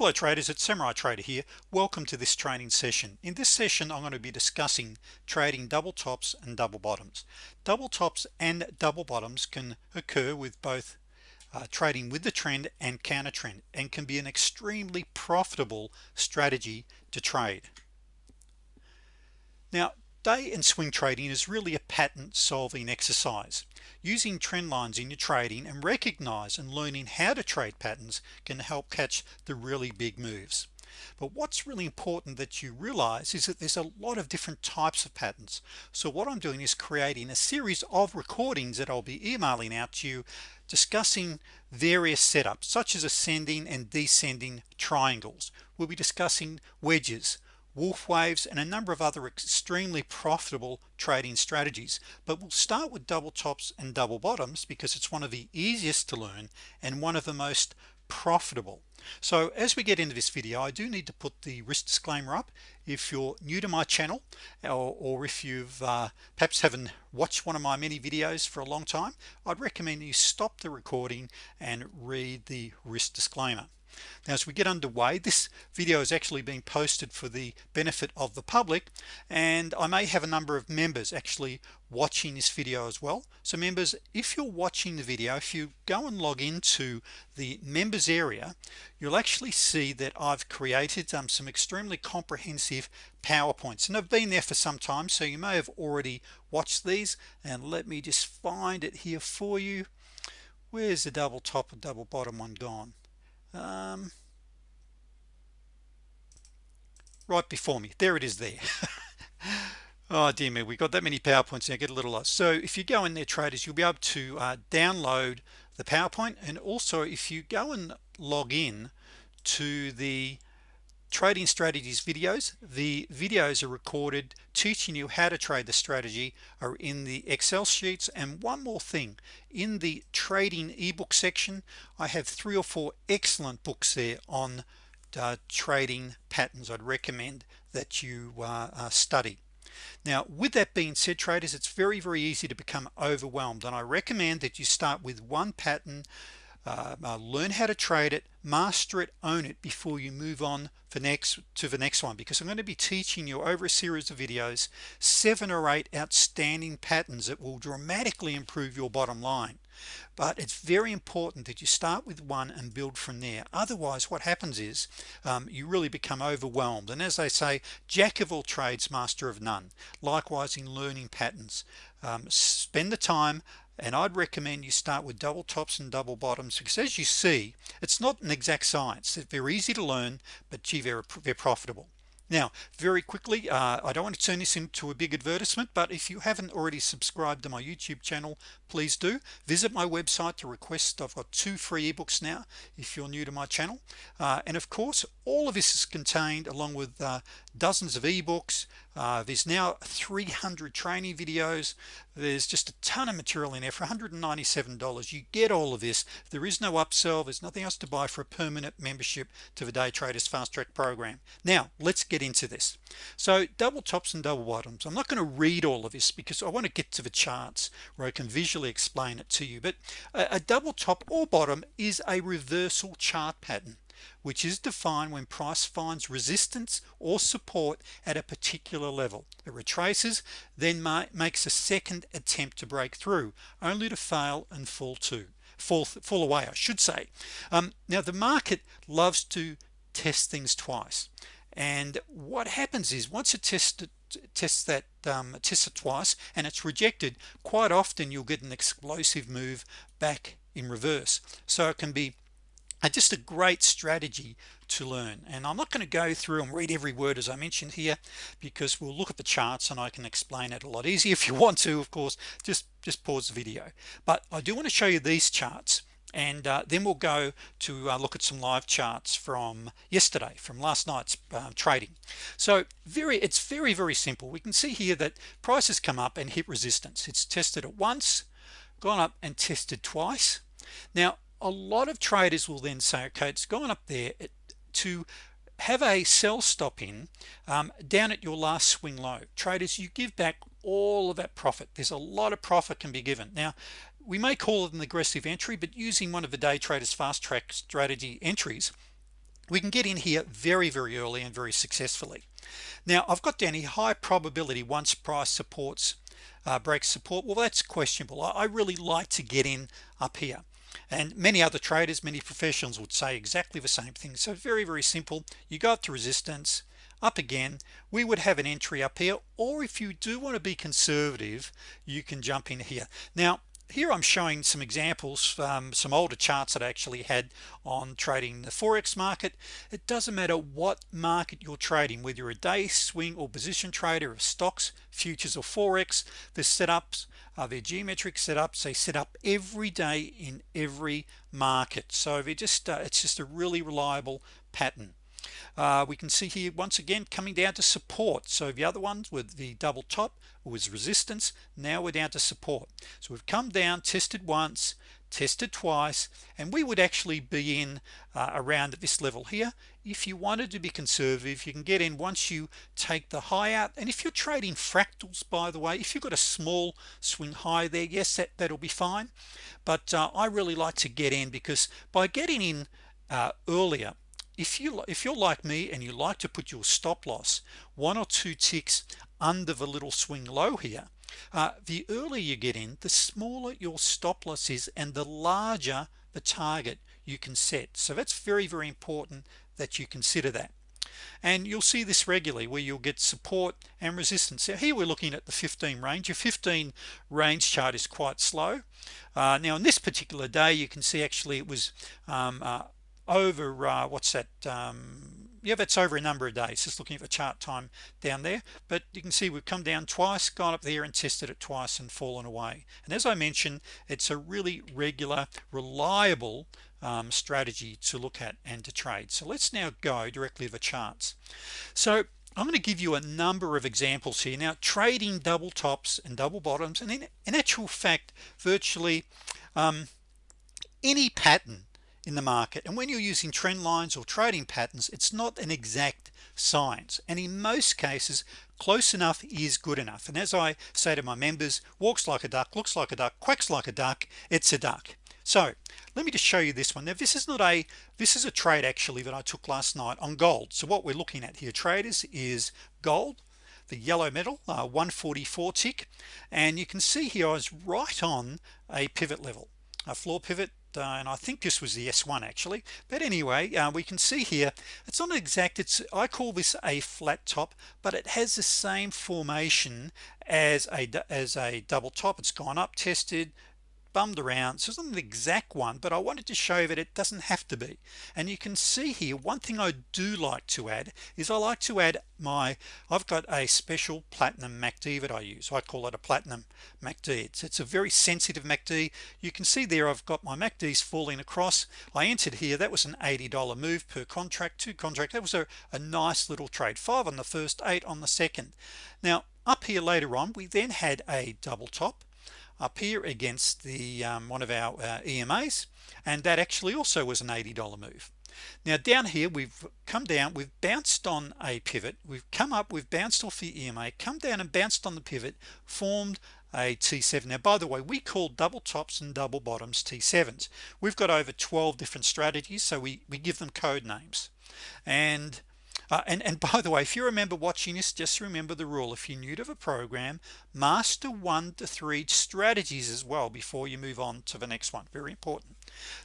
hello traders. It's Samurai Trader here. Welcome to this training session. In this session I'm going to be discussing trading double tops and double bottoms. Double tops and double bottoms can occur with both uh, trading with the trend and counter trend and can be an extremely profitable strategy to trade. Now day and swing trading is really a pattern solving exercise. Using trend lines in your trading and recognize and learning how to trade patterns can help catch the really big moves. But what's really important that you realize is that there's a lot of different types of patterns. So what I'm doing is creating a series of recordings that I'll be emailing out to you discussing various setups such as ascending and descending triangles. We'll be discussing wedges Wolfe waves and a number of other extremely profitable trading strategies. But we'll start with double tops and double bottoms because it's one of the easiest to learn and one of the most profitable. So as we get into this video I do need to put the risk disclaimer up. If you're new to my channel or, or if you've uh, perhaps haven't watched one of my many videos for a long time I'd recommend you stop the recording and read the risk disclaimer now as we get underway this video is actually being posted for the benefit of the public and I may have a number of members actually watching this video as well. So members if you're watching the video if you go and log into the members area you'll actually see that I've created um, some extremely comprehensive PowerPoints and I've been there for some time so you may have already watched these and let me just find it here for you. Where's the double top and double bottom one gone um, right before me. There it is there. Oh dear me. We got that many PowerPoints now. Get a little lost. So if you go in there traders you'll be able to uh, download the PowerPoint. And also if you go and log in to the trading strategies videos. The videos are recorded teaching you how to trade the strategy are in the Excel sheets. And one more thing in the trading ebook section I have three or four excellent books there on uh, trading patterns I'd recommend that you uh, uh, study. Now with that being said traders it's very very easy to become overwhelmed. And I recommend that you start with one pattern uh, uh, learn how to trade it master it own it before you move on for next to the next one because I'm going to be teaching you over a series of videos seven or eight outstanding patterns that will dramatically improve your bottom line. But it's very important that you start with one and build from there. Otherwise what happens is um, you really become overwhelmed. And as they say jack of all trades master of none. Likewise in learning patterns. Um, spend the time and I'd recommend you start with double tops and double bottoms because as you see it's not an exact science. It's very easy to learn but gee very, very profitable. Now very quickly uh, I don't want to turn this into a big advertisement but if you haven't already subscribed to my YouTube channel please do. Visit my website to request I've got two free ebooks now if you're new to my channel. Uh, and of course all of this is contained along with uh, dozens of ebooks uh, there's now 300 training videos. There's just a ton of material in there. For $197 you get all of this. There is no upsell. There's nothing else to buy for a permanent membership to the day traders fast track program. Now let's get into this. So double tops and double bottoms. I'm not going to read all of this because I want to get to the charts where I can visually explain it to you. But a, a double top or bottom is a reversal chart pattern which is defined when price finds resistance or support at a particular level. It retraces then makes a second attempt to break through only to fail and fall to fall fall away I should say. Um, now the market loves to test things twice. And what happens is once it tests tests that um, tests it twice and it's rejected quite often you'll get an explosive move back in reverse. So it can be just a great strategy to learn. And I'm not going to go through and read every word as I mentioned here because we'll look at the charts and I can explain it a lot easier if you want to of course. Just just pause the video. But I do want to show you these charts and uh, then we'll go to uh, look at some live charts from yesterday from last night's uh, trading. So very it's very very simple. We can see here that prices come up and hit resistance. It's tested it once gone up and tested twice. Now a lot of traders will then say okay it's gone up there. To have a sell stop in um, down at your last swing low traders you give back all of that profit. There's a lot of profit can be given. Now we may call it an aggressive entry but using one of the day traders fast track strategy entries we can get in here very very early and very successfully. Now I've got down a high probability once price supports uh, breaks support. Well that's questionable. I, I really like to get in up here and many other traders many professionals would say exactly the same thing. So very very simple. You go up to resistance up again. We would have an entry up here or if you do want to be conservative you can jump in here. Now here I'm showing some examples um, some older charts that I actually had on trading the forex market. It doesn't matter what market you're trading whether you're a day swing or position trader of stocks futures or forex the setups are their geometric setups. They set up every day in every market. So they just uh, it's just a really reliable pattern uh, we can see here once again coming down to support. So the other ones with the double top was resistance. Now we're down to support. So we've come down tested once tested twice and we would actually be in uh, around at this level here. If you wanted to be conservative you can get in once you take the high out. And if you're trading fractals by the way if you've got a small swing high there yes that that'll be fine. But uh, I really like to get in because by getting in uh, earlier if you if you're like me and you like to put your stop-loss one or two ticks under the little swing low here uh, the earlier you get in the smaller your stop-loss is and the larger the target you can set. So that's very very important that you consider that. And you'll see this regularly where you'll get support and resistance. So here we're looking at the 15 range. Your 15 range chart is quite slow. Uh, now on this particular day you can see actually it was um, uh, over uh, what's that um, yeah that's over a number of days just looking at the chart time down there. But you can see we've come down twice gone up there and tested it twice and fallen away. And as I mentioned it's a really regular reliable um, strategy to look at and to trade. So let's now go directly to the charts. So I'm going to give you a number of examples here. Now trading double tops and double bottoms and in, in actual fact virtually um, any pattern in the market and when you're using trend lines or trading patterns it's not an exact science and in most cases close enough is good enough and as I say to my members walks like a duck looks like a duck quacks like a duck it's a duck. So let me just show you this one. Now this is not a this is a trade actually that I took last night on gold. So what we're looking at here traders is gold the yellow metal uh, 144 tick and you can see here I was right on a pivot level a floor pivot uh, and I think this was the s1 actually. But anyway uh, we can see here it's not exact it's I call this a flat top but it has the same formation as a as a double top. It's gone up tested bummed around. So it's not an exact one but I wanted to show that it doesn't have to be. And you can see here one thing I do like to add is I like to add my I've got a special platinum MACD that I use. I call it a platinum MACD. It's, it's a very sensitive MACD. You can see there I've got my MACDs falling across. I entered here that was an $80 move per contract to contract. That was a, a nice little trade. Five on the first eight on the second. Now up here later on we then had a double top up here against the um, one of our uh, EMAs and that actually also was an $80 move. Now down here we've come down we've bounced on a pivot. We've come up we've bounced off the EMA come down and bounced on the pivot formed a T7 now by the way we call double tops and double bottoms T7s we've got over 12 different strategies so we we give them code names. And uh, and and by the way if you remember watching this just remember the rule. If you're new to the program master one to three strategies as well before you move on to the next one. Very important.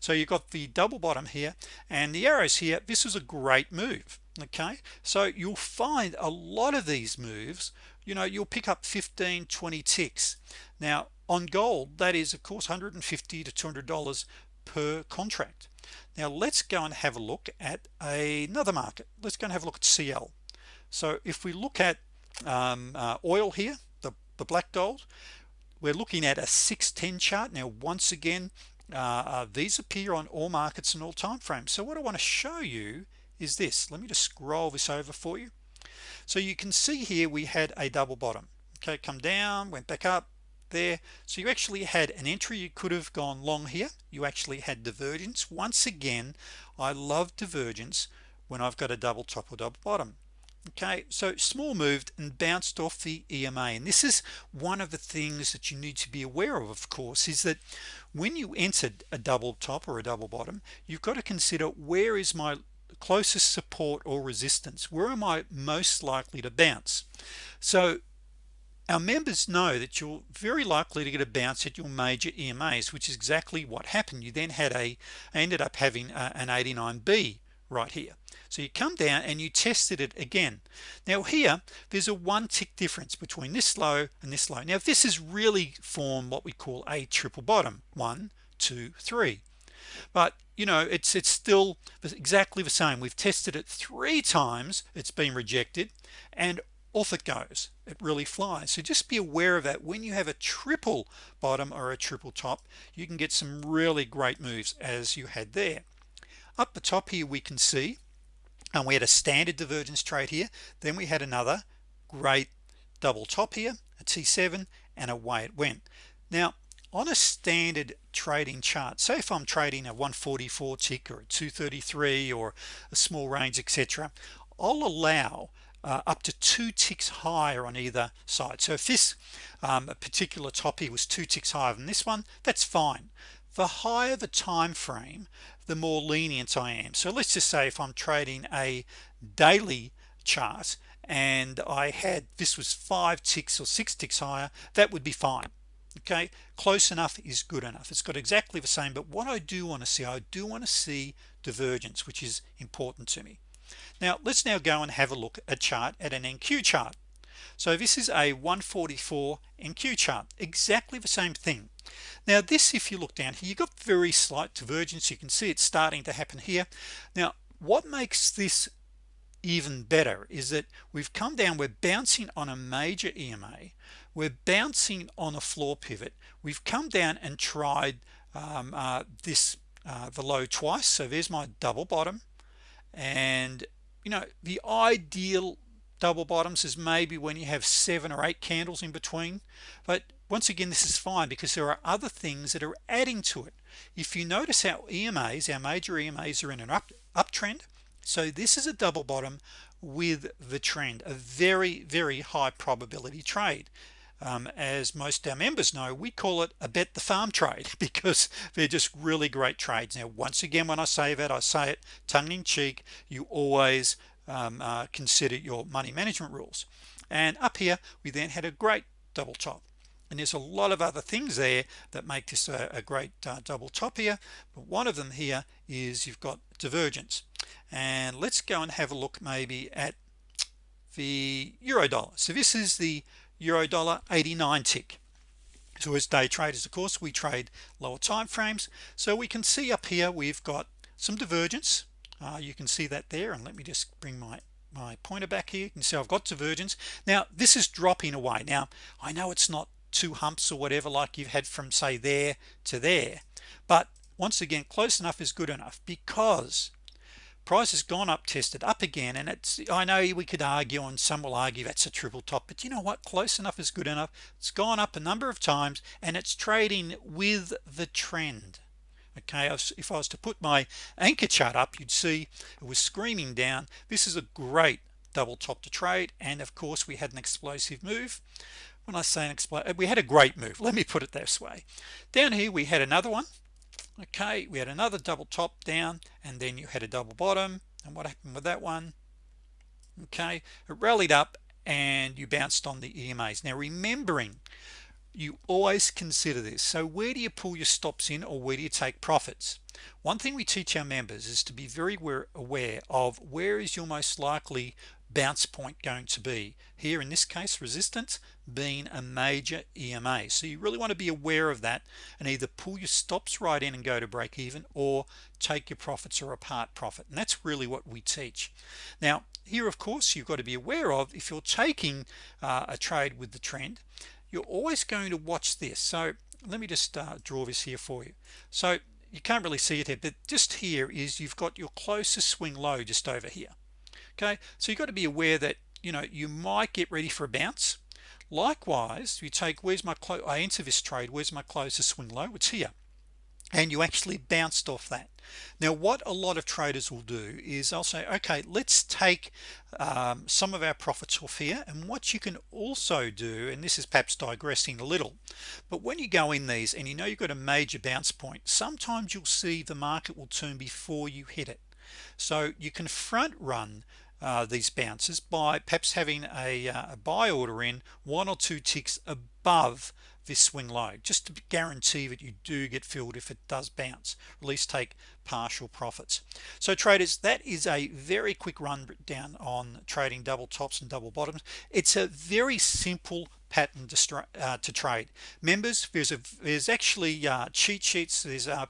So you've got the double bottom here and the arrows here. This is a great move okay? So you'll find a lot of these moves you know you'll pick up 15 20 ticks. Now on gold that is of course 150 to 200 dollars per contract now let's go and have a look at another market. Let's go and have a look at CL so if we look at um, uh, oil here the, the black gold we're looking at a 610 chart. Now once again uh, uh, these appear on all markets and all time frames. So what I want to show you is this. Let me just scroll this over for you. So you can see here we had a double bottom. Okay come down went back up there. So you actually had an entry. You could have gone long here. You actually had divergence. Once again I love divergence when I've got a double top or double bottom. Okay so small moved and bounced off the EMA and this is one of the things that you need to be aware of of course is that when you entered a double top or a double bottom you've got to consider where is my closest support or resistance? Where am I most likely to bounce? So our members know that you're very likely to get a bounce at your major EMAs which is exactly what happened. You then had a ended up having a, an 89b right here. So you come down and you tested it again. Now here there's a one tick difference between this low and this low. Now this is really form what we call a triple bottom. One two three. But you know it's it's still exactly the same. We've tested it three times. It's been rejected. And off it goes. It really flies. So just be aware of that. When you have a triple bottom or a triple top you can get some really great moves as you had there. Up the top here we can see and we had a standard divergence trade here. Then we had another great double top here a t7 and away it went. Now on a standard trading chart say if I'm trading a 144 tick or a 233 or a small range etc I'll allow uh, up to two ticks higher on either side. So if this um, particular top was two ticks higher than this one that's fine. The higher the time frame the more lenient I am. So let's just say if I'm trading a daily chart and I had this was five ticks or six ticks higher that would be fine okay? Close enough is good enough. It's got exactly the same but what I do want to see I do want to see divergence which is important to me now let's now go and have a look at chart at an NQ chart. So this is a 144 NQ chart exactly the same thing. Now this if you look down here you got very slight divergence. You can see it's starting to happen here. Now what makes this even better is that we've come down we're bouncing on a major EMA we're bouncing on a floor pivot. We've come down and tried um, uh, this uh, the low twice. So there's my double bottom and you know the ideal double bottoms is maybe when you have seven or eight candles in between. But once again this is fine because there are other things that are adding to it. If you notice our EMAs our major EMAs are in an up uptrend. So this is a double bottom with the trend a very very high probability trade um, as most our members know we call it a bet the farm trade because they're just really great trades. Now once again when I say that I say it tongue-in-cheek you always um, uh, consider your money management rules. And up here we then had a great double top. And there's a lot of other things there that make this a, a great uh, double top here but one of them here is you've got divergence. And let's go and have a look maybe at the euro dollar. So this is the euro dollar 89 tick. So as day traders of course we trade lower time frames. So we can see up here we've got some divergence. Uh, you can see that there and let me just bring my my pointer back here. You can see I've got divergence. Now this is dropping away. Now I know it's not two humps or whatever like you've had from say there to there but once again close enough is good enough because price has gone up tested up again and it's I know we could argue and some will argue that's a triple top but you know what? Close enough is good enough. It's gone up a number of times and it's trading with the trend. Okay if I was to put my anchor chart up you'd see it was screaming down. This is a great double top to trade and of course we had an explosive move. When I say an explosive we had a great move let me put it this way. Down here we had another one okay we had another double top down and then you had a double bottom. And what happened with that one? Okay it rallied up and you bounced on the EMAs now remembering you always consider this. So where do you pull your stops in or where do you take profits? One thing we teach our members is to be very aware of where is your most likely bounce point going to be. Here in this case resistance being a major EMA so you really want to be aware of that and either pull your stops right in and go to break even or take your profits or a part profit. And that's really what we teach. Now here of course you've got to be aware of if you're taking uh, a trade with the trend you're always going to watch this. So let me just uh, draw this here for you. So you can't really see it here but just here is you've got your closest swing low just over here okay? So you've got to be aware that you know you might get ready for a bounce. Likewise you take where's my close I enter this trade where's my close to swing low? It's here. And you actually bounced off that. Now what a lot of traders will do is I'll say okay let's take um, some of our profits off here. And what you can also do and this is perhaps digressing a little but when you go in these and you know you've got a major bounce point sometimes you'll see the market will turn before you hit it. So you can front run uh, these bounces by perhaps having a, uh, a buy order in one or two ticks above this swing low just to guarantee that you do get filled if it does bounce at least take partial profits. So traders that is a very quick run down on trading double tops and double bottoms. It's a very simple pattern to, uh, to trade. Members there's a there's actually uh, cheat sheets there's uh,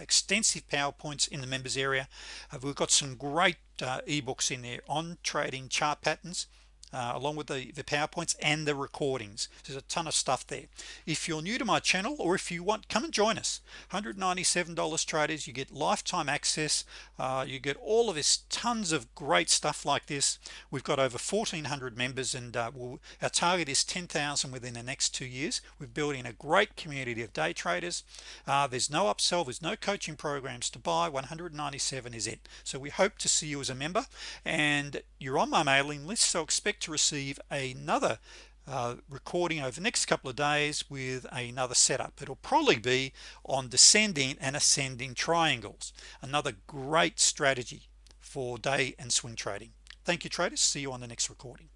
extensive PowerPoints in the members area. Uh, we've got some great uh, ebooks in there on trading chart patterns uh, along with the the PowerPoints and the recordings. There's a ton of stuff there. If you're new to my channel or if you want come and join us. $197 traders you get lifetime access. Uh, you get all of this tons of great stuff like this. We've got over 1400 members and uh, we'll, our target is 10,000 within the next two years. We're building a great community of day traders. Uh, there's no upsell there's no coaching programs to buy. 197 is it. So we hope to see you as a member. And you're on my mailing list so expect to receive another uh, recording over the next couple of days with another setup. It'll probably be on descending and ascending triangles. Another great strategy for day and swing trading. Thank you traders. See you on the next recording